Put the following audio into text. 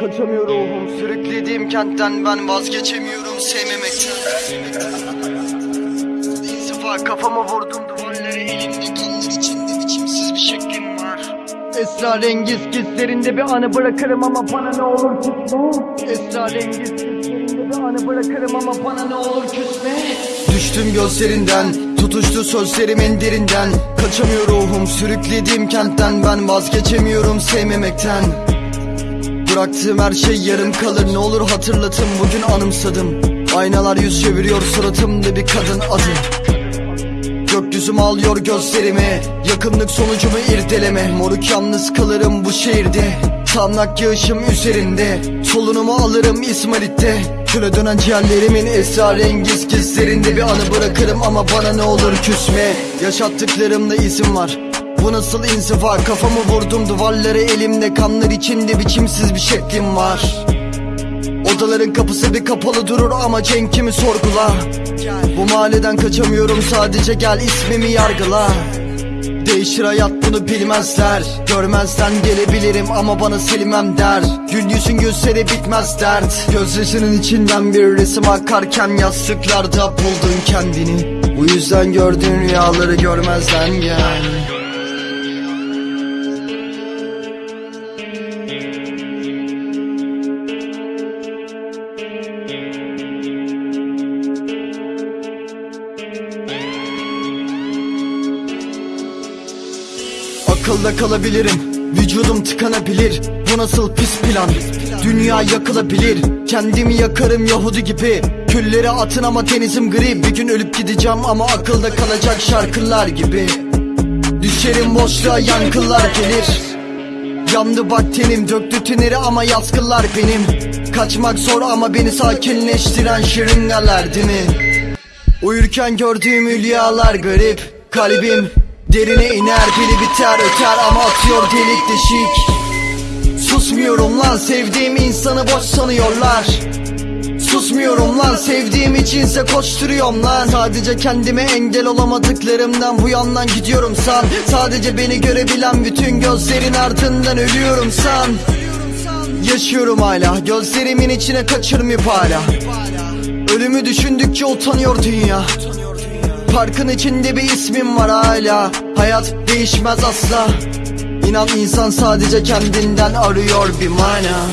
Kaçamıyor ruhum sürüklediğim kentten ben vazgeçemiyorum sevmemekten İnzifa kafama vurdum duvarları elimde kanlar içinde biçimsiz bir şeklim var. Esrarengiz gizlerinde bir anı bırakırım ama bana ne olur küsme. Esrarengiz gizlerinde bir anı bırakırım ama bana ne olur küsme. Düştüm gözlerinden tutuştu sözlerimin derinden. Kaçamıyor ruhum sürüklediğim kentten ben vazgeçemiyorum sevmemekten Bıraktığım her şey yarım kalır. Ne olur hatırlatın bugün anımsadım. Aynalar yüz çeviriyor suratımda bir kadın adı. Gökyüzüm alıyor gözlerimi. Yakınlık sonucumu irdeleme. Moruk yalnız kalırım bu şehirde. Tamlak yağışım üzerinde. Solunumu alırım İsmail'de Küle dönen ciğerlerimin esrarengiz gizlerinde Bir anı bırakırım ama bana ne olur küsme. Yaşattıklarımda izin var bu nasıl inziva Kafamı vurdum duvarlara elimde Kanlar içinde biçimsiz bir şeklim var. Odaların kapısı bir kapalı durur ama cenkimi sorgula. Bu mahalleden kaçamıyorum sadece gel ismimi yargıla. Değişir hayat bunu bilmezler. Görmezden gelebilirim ama bana silmem der. Gül yüzün gözleri bitmez dert. Gözyaşının içinden bir resim akarken Yastıklarda buldun kendini. Bu yüzden gördüğün rüyaları görmezden gel Akılda kalabilirim. Vücudum tıkanabilir. Bu nasıl pis plan? Dünya yakılabilir. Kendimi yakarım Yahudi gibi. Külleri atın ama denizim gri. Bir gün ölüp gideceğim ama akılda kalacak şarkılar gibi. Düşerim boşluğa yankılar gelir. Yandı bak tenim döktü tüneri ama yaskılar benim. Kaçmak zor ama beni sakinleştiren şırıngalar değil mi? Uyurken gördüğüm hülyalar garip Kalbim derine iner biri biter öter ama atıyor delik deşik. Susmuyorum lan sevdiğim insanı boş sanıyorlar. Susmuyorum lan sevdiğim içinse koşturuyorum lan. Sadece kendime engel olamadıklarımdan bu yandan gidiyorum san. Sadece beni görebilen bütün gözlerin ardından ölüyorum san. Yaşıyorum hala gözlerimin içine kaçırmayıp hala. Ölümü düşündükçe utanıyor dünya Parkın içinde bir ismim var hala. Hayat değişmez asla. İnan insan sadece kendinden arıyor bir mana